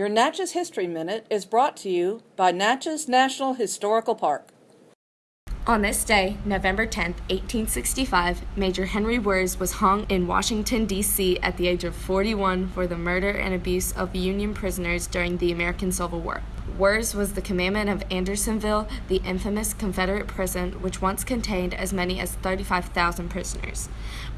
Your Natchez History Minute is brought to you by Natchez National Historical Park. On this day, November 10, 1865, Major Henry Wirz was hung in Washington, D.C. at the age of 41 for the murder and abuse of Union prisoners during the American Civil War. Wirz was the commandant of Andersonville, the infamous Confederate prison which once contained as many as 35,000 prisoners.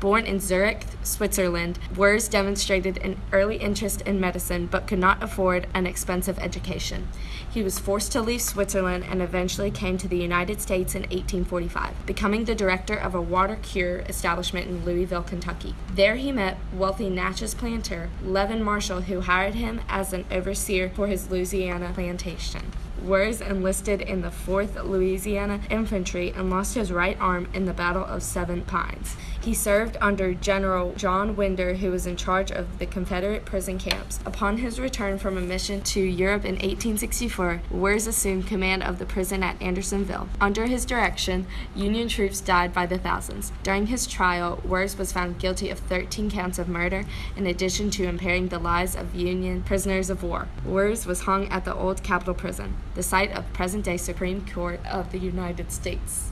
Born in Zurich, Switzerland, Wirz demonstrated an early interest in medicine but could not afford an expensive education. He was forced to leave Switzerland and eventually came to the United States in 1845, becoming the director of a water cure establishment in Louisville, Kentucky. There he met wealthy Natchez planter Levin Marshall, who hired him as an overseer for his Louisiana plantation. Wirz enlisted in the 4th Louisiana Infantry and lost his right arm in the Battle of Seven Pines. He served under General John Winder, who was in charge of the Confederate prison camps. Upon his return from a mission to Europe in 1864, Wirz assumed command of the prison at Andersonville. Under his direction, Union troops died by the thousands. During his trial, Wirz was found guilty of 13 counts of murder, in addition to impairing the lives of Union prisoners of war. Wirz was hung at the old Capitol Prison the site of present-day Supreme Court of the United States.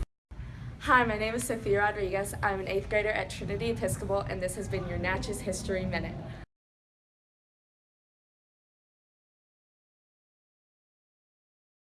Hi, my name is Sophia Rodriguez. I'm an eighth grader at Trinity Episcopal, and this has been your Natchez History Minute.